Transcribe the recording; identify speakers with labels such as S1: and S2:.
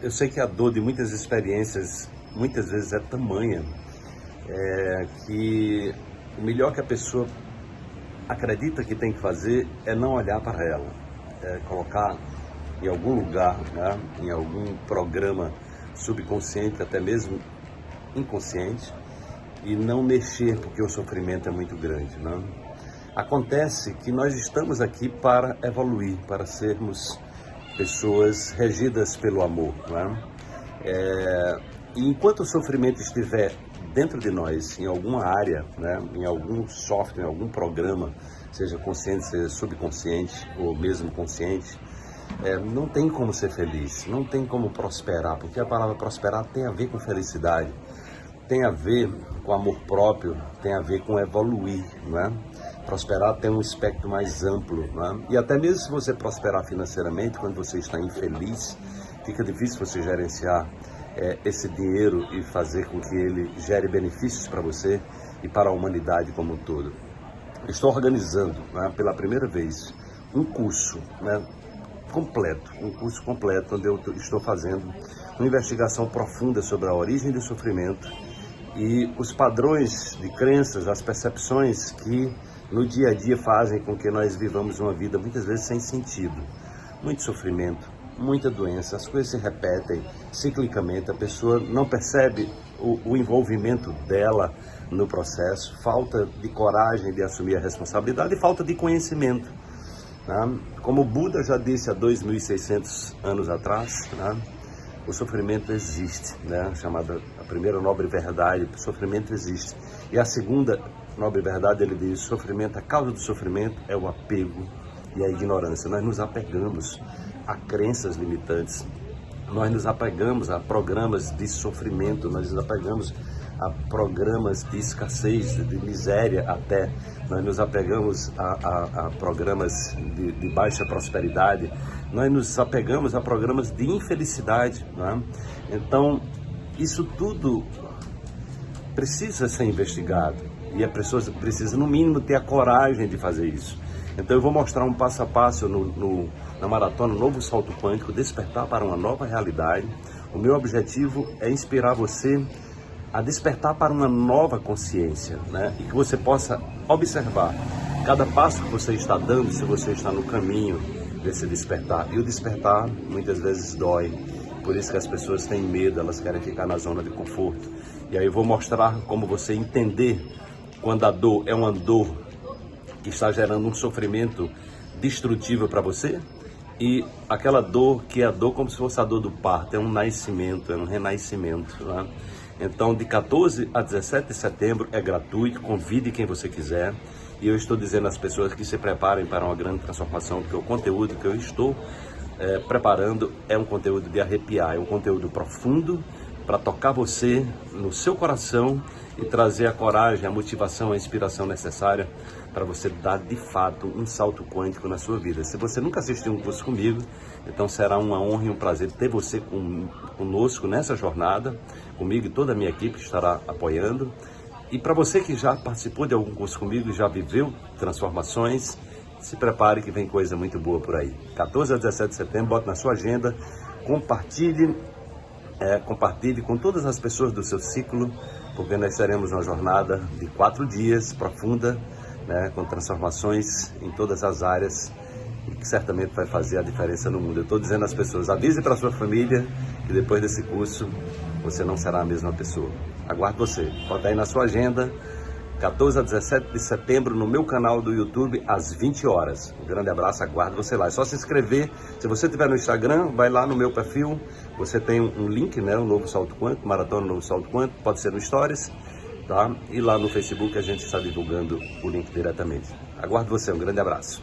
S1: eu sei que a dor de muitas experiências, muitas vezes é tamanha, é, que o melhor que a pessoa acredita que tem que fazer é não olhar para ela, é colocar em algum lugar, né, em algum programa subconsciente, até mesmo inconsciente, e não mexer porque o sofrimento é muito grande. Né? Acontece que nós estamos aqui para evoluir, para sermos pessoas regidas pelo amor. Né? É, e enquanto o sofrimento estiver dentro de nós, em alguma área, né, em algum software, em algum programa, seja consciente, seja subconsciente ou mesmo consciente, é, não tem como ser feliz, não tem como prosperar, porque a palavra prosperar tem a ver com felicidade, tem a ver com amor próprio, tem a ver com evoluir, não é? Prosperar tem um espectro mais amplo, é? E até mesmo se você prosperar financeiramente, quando você está infeliz, fica difícil você gerenciar é, esse dinheiro e fazer com que ele gere benefícios para você e para a humanidade como um todo. Estou organizando, né, pela primeira vez, um curso né, completo, um curso completo onde eu estou fazendo uma investigação profunda sobre a origem do sofrimento e os padrões de crenças, as percepções que no dia a dia fazem com que nós vivamos uma vida muitas vezes sem sentido. Muito sofrimento, muita doença, as coisas se repetem ciclicamente, a pessoa não percebe o, o envolvimento dela no processo, falta de coragem de assumir a responsabilidade e falta de conhecimento. Né? Como Buda já disse há 2.600 anos atrás, né? o sofrimento existe, né? chamada a primeira nobre verdade, o sofrimento existe. E a segunda nobre verdade, ele diz, sofrimento, a causa do sofrimento é o apego e a ignorância. Nós nos apegamos a crenças limitantes, nós nos apegamos a programas de sofrimento, nós nos apegamos a programas de escassez, de miséria até, nós nos apegamos a, a, a programas de, de, baixa prosperidade, nós nos apegamos a programas de infelicidade. Né? Então, isso tudo precisa ser investigado e a pessoa precisa, no mínimo, ter a coragem de fazer isso. Então eu vou mostrar um passo a passo no, no, na maratona Novo Salto Quântico, despertar para uma nova realidade. O meu objetivo é inspirar você a despertar para uma nova consciência, né? E que você possa observar cada passo que você está dando, se você está no caminho desse despertar. E o despertar muitas vezes dói, por isso que as pessoas têm medo, elas querem ficar na zona de conforto. E aí eu vou mostrar como você entender quando a dor é uma dor que está gerando um sofrimento destrutivo para você e aquela dor que é a dor como se fosse a dor do parto, é um nascimento, é um renascimento. Né? Então, de 14 a 17 de setembro é gratuito, convide quem você quiser. E eu estou dizendo às pessoas que se preparem para uma grande transformação, porque o conteúdo que eu estou é, preparando é um conteúdo de arrepiar, é um conteúdo profundo para tocar você no seu coração e trazer a coragem, a motivação, a inspiração necessária para você dar de fato um salto quântico na sua vida. Se você nunca assistiu um curso comigo, então será uma honra e um prazer ter você com, conosco nessa jornada, comigo e toda a minha equipe estará apoiando. E para você que já participou de algum curso comigo, já viveu transformações, se prepare que vem coisa muito boa por aí. 14 a 17 de setembro, bote na sua agenda, compartilhe é, compartilhe com todas as pessoas do seu ciclo, porque nós teremos uma jornada de quatro dias profunda, né, com transformações em todas as áreas e que certamente vai fazer a diferença no mundo. Eu estou dizendo às pessoas, avise para sua família que depois desse curso você não será a mesma pessoa. Aguardo você. Bota aí na sua agenda 14 a 17 de setembro no meu canal do YouTube às 20 horas. Um grande abraço, aguardo você lá. É só se inscrever. Se você estiver no Instagram, vai lá no meu perfil. Você tem um link, né? O Novo Salto Quanto, Maratona Novo Salto Quanto, pode ser no Stories, tá? E lá no Facebook a gente está divulgando o link diretamente. Aguardo você, um grande abraço.